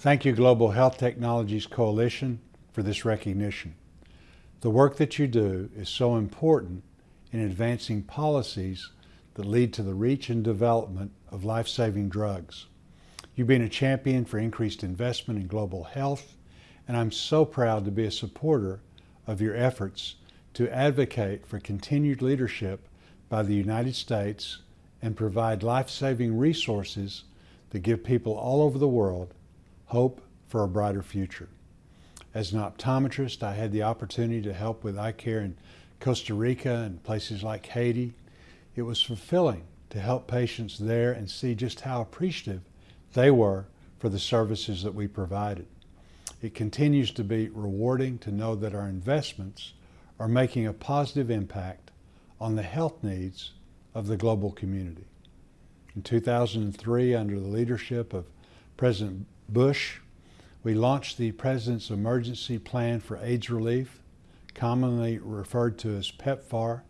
Thank you, Global Health Technologies Coalition, for this recognition. The work that you do is so important in advancing policies that lead to the reach and development of life-saving drugs. You've been a champion for increased investment in global health, and I'm so proud to be a supporter of your efforts to advocate for continued leadership by the United States and provide life-saving resources that give people all over the world hope for a brighter future. As an optometrist, I had the opportunity to help with eye care in Costa Rica and places like Haiti. It was fulfilling to help patients there and see just how appreciative they were for the services that we provided. It continues to be rewarding to know that our investments are making a positive impact on the health needs of the global community. In 2003, under the leadership of President Bush, we launched the President's Emergency Plan for AIDS Relief, commonly referred to as PEPFAR.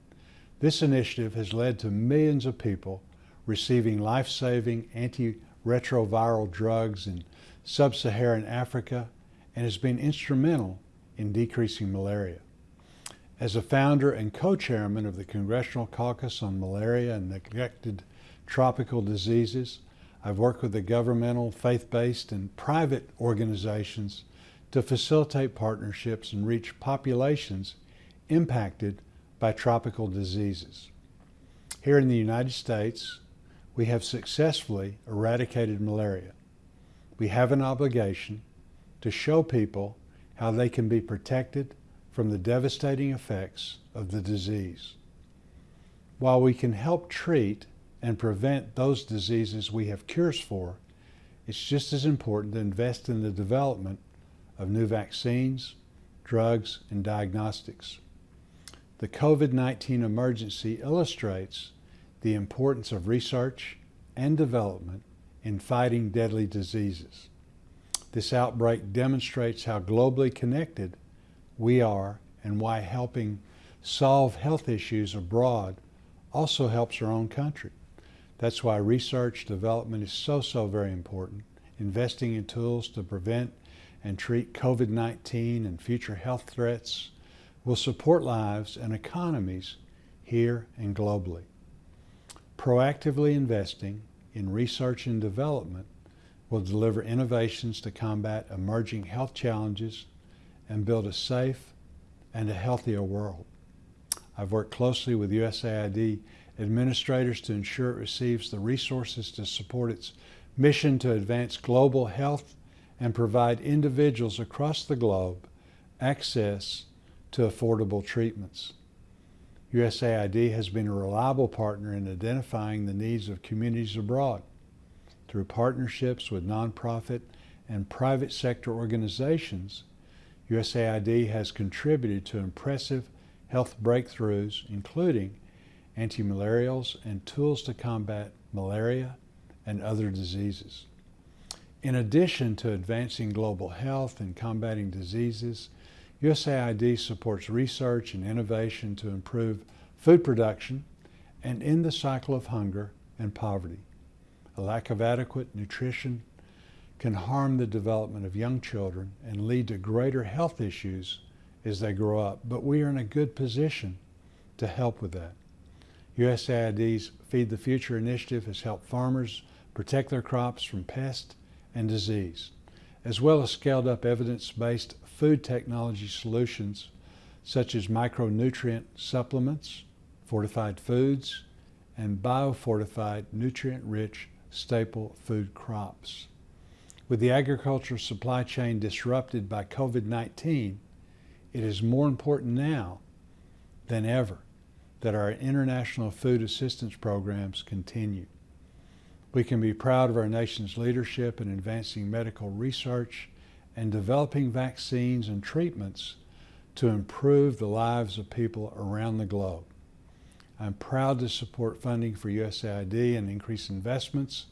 This initiative has led to millions of people receiving life-saving antiretroviral drugs in sub-Saharan Africa and has been instrumental in decreasing malaria. As a founder and co-chairman of the Congressional Caucus on Malaria and Neglected Tropical Diseases, I've worked with the governmental, faith-based, and private organizations to facilitate partnerships and reach populations impacted by tropical diseases. Here in the United States, we have successfully eradicated malaria. We have an obligation to show people how they can be protected from the devastating effects of the disease. While we can help treat and prevent those diseases we have cures for, it's just as important to invest in the development of new vaccines, drugs, and diagnostics. The COVID-19 emergency illustrates the importance of research and development in fighting deadly diseases. This outbreak demonstrates how globally connected we are and why helping solve health issues abroad also helps our own country. That's why research development is so, so very important. Investing in tools to prevent and treat COVID-19 and future health threats will support lives and economies here and globally. Proactively investing in research and development will deliver innovations to combat emerging health challenges and build a safe and a healthier world. I've worked closely with USAID administrators to ensure it receives the resources to support its mission to advance global health and provide individuals across the globe access to affordable treatments. USAID has been a reliable partner in identifying the needs of communities abroad. Through partnerships with nonprofit and private sector organizations, USAID has contributed to impressive health breakthroughs, including antimalarials and tools to combat malaria and other diseases. In addition to advancing global health and combating diseases, USAID supports research and innovation to improve food production and end the cycle of hunger and poverty. A lack of adequate nutrition can harm the development of young children and lead to greater health issues as they grow up, but we are in a good position to help with that. USAID's Feed the Future initiative has helped farmers protect their crops from pest and disease, as well as scaled up evidence-based food technology solutions such as micronutrient supplements, fortified foods, and biofortified nutrient-rich staple food crops. With the agricultural supply chain disrupted by COVID-19, it is more important now than ever that our international food assistance programs continue. We can be proud of our nation's leadership in advancing medical research and developing vaccines and treatments to improve the lives of people around the globe. I'm proud to support funding for USAID and increase investments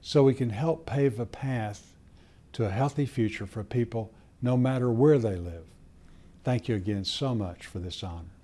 so we can help pave a path to a healthy future for people no matter where they live. Thank you again so much for this honor.